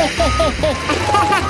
¡Ho, ho, ho, ho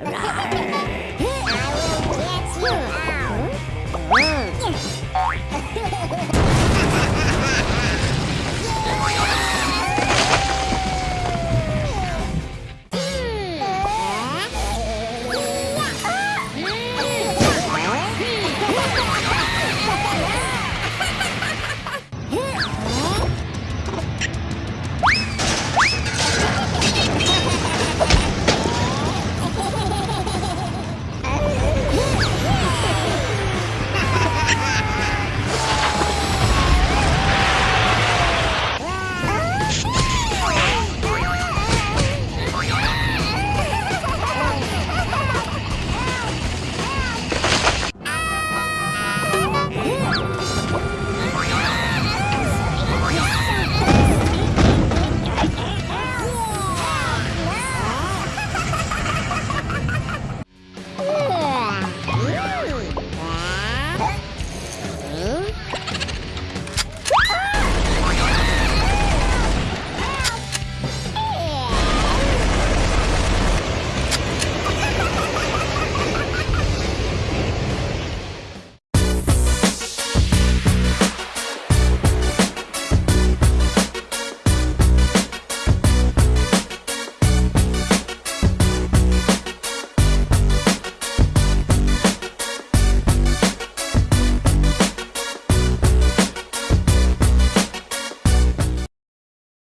Hey.